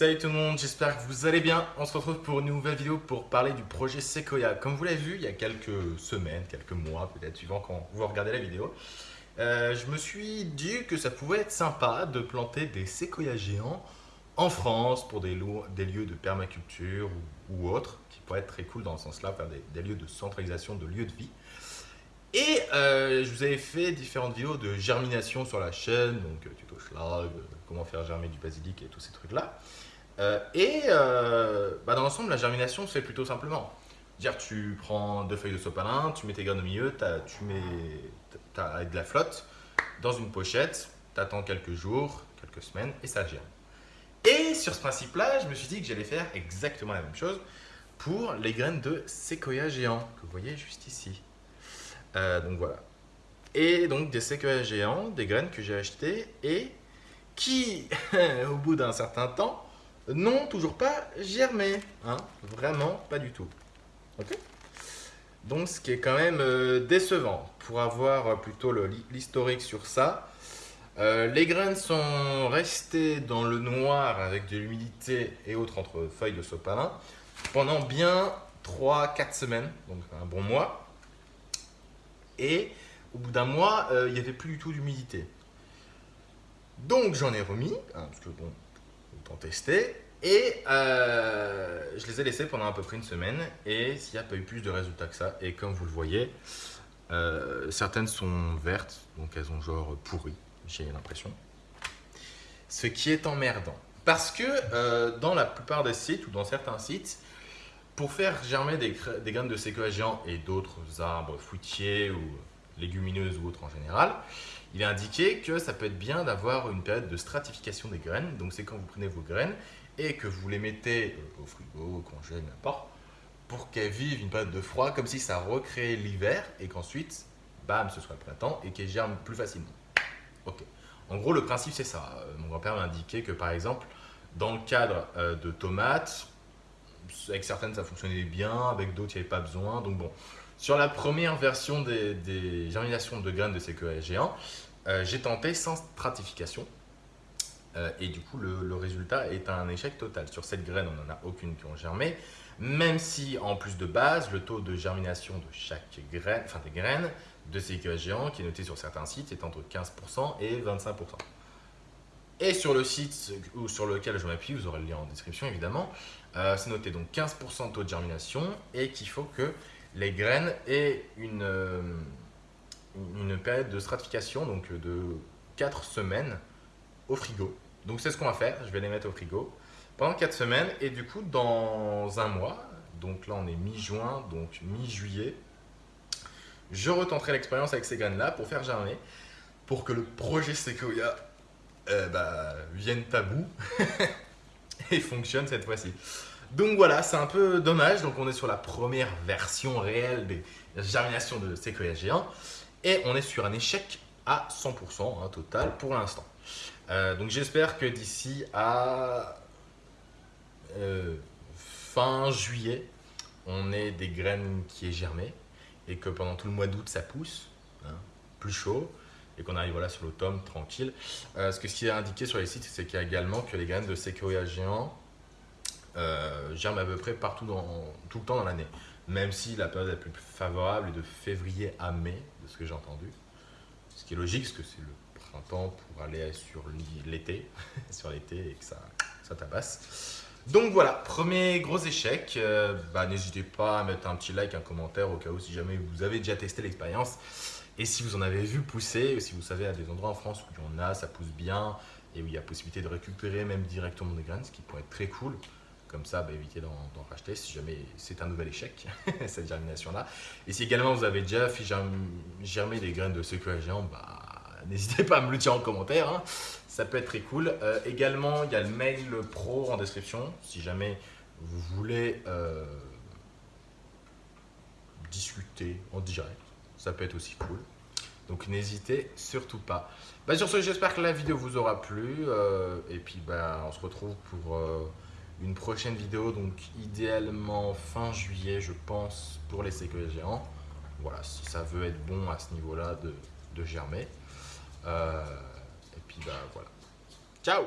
Salut tout le monde, j'espère que vous allez bien. On se retrouve pour une nouvelle vidéo pour parler du projet Sequoia. Comme vous l'avez vu il y a quelques semaines, quelques mois peut-être, suivant quand vous regardez la vidéo, euh, je me suis dit que ça pouvait être sympa de planter des séquoias géants en France pour des, lieux de permaculture ou, autres, qui pourraient être très cool dans ce sens-là, faire des, lieux de centralisation de lieux de vie. Et euh, je vous avais fait différentes vidéos de germination sur la chaîne, donc euh, tuto schlag, comment faire germer du basilic et tous ces trucs-là. Euh, et euh, bah, dans l'ensemble, la germination se fait plutôt simplement. Dire, tu prends deux feuilles de sopalin, tu mets tes graines au milieu, tu mets avec de la flotte dans une pochette, tu attends quelques jours, quelques semaines et ça germe. Et sur ce principe-là, je me suis dit que j'allais faire exactement la même chose pour les graines de séquoia géant que vous voyez juste ici. Euh, donc voilà. Et donc des séquoias géants, des graines que j'ai achetées et qui, au bout d'un certain temps, non, toujours pas germé. Hein Vraiment pas du tout. Donc, ce qui est quand même euh, décevant. Pour avoir euh, plutôt l'historique sur ça, les graines sont restées dans le noir avec de l'humidité et autres entre feuilles de sopalin pendant bien 3-4 semaines, donc un bon mois. Et au bout d'un mois, il n'y avait plus du tout d'humidité. Donc j'en ai remis, hein, parce que bon, autant tester. Et euh, je les ai laissés pendant à peu près une semaine et il n'y a pas eu plus de résultats que ça. Et comme vous le voyez, euh, certaines sont vertes, donc elles ont genre pourri, j'ai l'impression. Ce qui est emmerdant. Parce que euh, dans la plupart des sites ou dans certains sites, pour faire germer des, graines de séquoia et d'autres arbres fruitiers ou légumineuses ou autres en général, il est indiqué que ça peut être bien d'avoir une période de stratification des graines. Donc c'est quand vous prenez vos graines et que vous les mettez euh, au frigo, au congé, n'importe, pour qu'elles vivent une période de froid, comme si ça recréait l'hiver et qu'ensuite, bam, ce soit le printemps et qu'elles germent plus facilement. Ok. En gros, le principe, c'est ça. Euh, mon grand-père m'a indiqué que, par exemple, dans le cadre euh, de tomates, avec certaines, ça fonctionnait bien, avec d'autres, il n'y avait pas besoin. Donc bon, sur la première version des, germinations de graines de séquoia géants, j'ai tenté sans stratification. Euh, et du coup, le, résultat est un échec total. Sur cette graine, on n'en a aucune qui ont germé, même si en plus de base, le taux de germination de chaque graine, enfin des graines de ces géants, qui est noté sur certains sites, est entre 15% et 25%. Et sur le site ou sur lequel je m'appuie, vous aurez le lien en description évidemment, euh, c'est noté donc 15% de taux de germination et qu'il faut que les graines aient une, euh, une période de stratification donc de 4 semaines au frigo. Donc c'est ce qu'on va faire, je vais les mettre au frigo pendant 4 semaines. Et du coup dans un mois, donc là on est mi-juin, donc mi-juillet, je retenterai l'expérience avec ces graines-là pour faire germer, pour que le projet Sequoia euh, bah, vienne à et fonctionne cette fois-ci. Donc voilà, c'est un peu dommage, donc on est sur la première version réelle des germinations de Sequoia géant et on est sur un échec à 100% hein, total pour l'instant. Euh, donc j'espère que d'ici à euh, fin juillet, on ait des graines qui aient germé et que pendant tout le mois d'août ça pousse, hein, plus chaud et qu'on arrive voilà, sur l'automne tranquille. Euh, ce, que, ce qui est indiqué sur les sites, c'est qu'il y a également que les graines de séquoia géant germent à peu près partout dans, tout le temps dans l'année. Même si la période la plus favorable est de février à mai, de ce que j'ai entendu. Ce qui est logique, parce que c'est le printemps pour aller sur l'été, sur l'été et que ça, ça tabasse. Donc voilà, premier gros échec. Euh, bah, N'hésitez pas à mettre un petit like, un commentaire au cas où si jamais vous avez déjà testé l'expérience. Et si vous en avez vu pousser, ou si vous savez à des endroits en France où il y en a, ça pousse bien, et où il y a possibilité de récupérer même directement des graines, ce qui pourrait être très cool. Comme ça, bah, évitez d'en racheter si jamais c'est un nouvel échec, cette germination-là. Et si également vous avez déjà germer des graines de séquoia géant, bah, n'hésitez pas à me le dire en commentaire. Hein. Ça peut être très cool. Euh, également, il y a le mail pro en description. Si jamais vous voulez euh, discuter en direct, ça peut être aussi cool. Donc n'hésitez surtout pas. Bah, sur ce, j'espère que la vidéo vous aura plu. Euh, et puis bah, on se retrouve pour une prochaine vidéo. Donc idéalement fin juillet, je pense, pour les séquoias géants. Voilà, si ça veut être bon à ce niveau-là de, de germer. Euh, et puis, bah voilà. Ciao